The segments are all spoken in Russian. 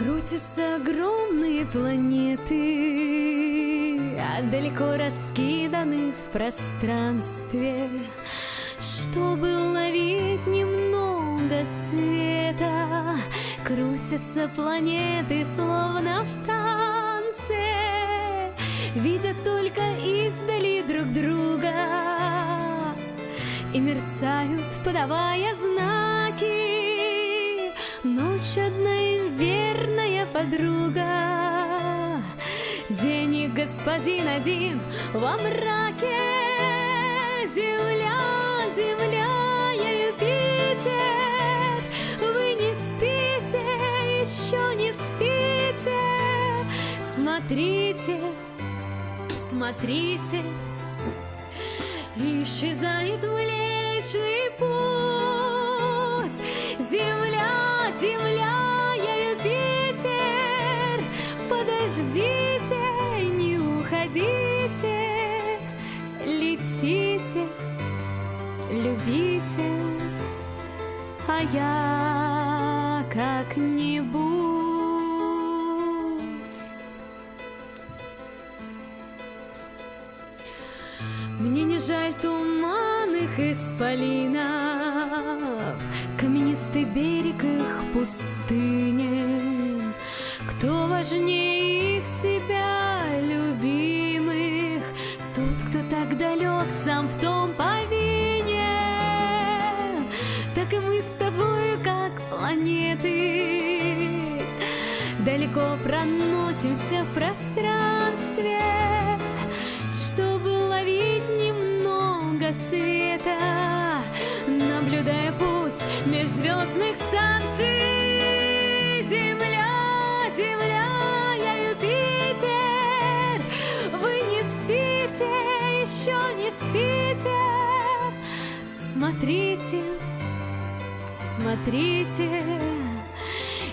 Крутятся огромные планеты, а далеко раскиданы в пространстве, чтобы уловить немного света. Крутятся планеты, словно в танце, видят только издали друг друга и мерцают, подавая знаки. Ночь одна и верная подруга, День и господин один во мраке. Земля, земля, я Юпитер, Вы не спите, еще не спите. Смотрите, смотрите, Исчезает Млечный Подождите, не уходите, Летите, любите, А я как-нибудь. Мне не жаль туманных исполинов, Каменистый берег их пустыни. Кто важнее Так и мы с тобою, как планеты, Далеко проносимся в пространстве, чтобы ловить немного света, наблюдая путь межзвездных станций. Земля, земля, я Юпитер, вы не спите, еще не спите. Смотрите, смотрите,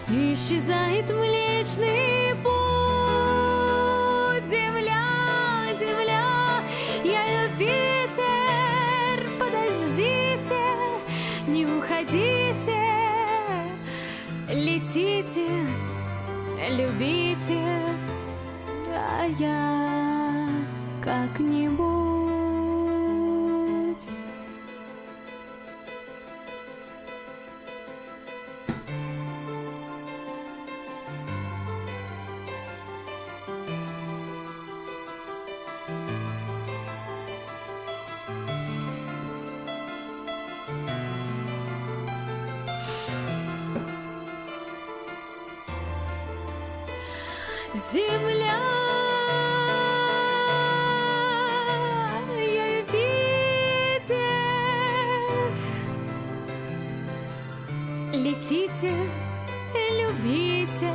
исчезает Млечный Путь. Земля, земля, я Юпитер, подождите, не уходите, летите, любите, а я как-нибудь. Земля, я летите, любите,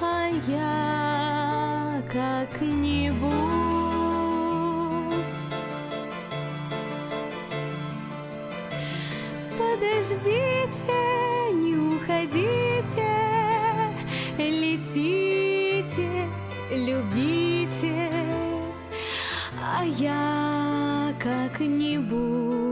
а я как-нибудь. Подождите, не уходите, любите, а я как-нибудь.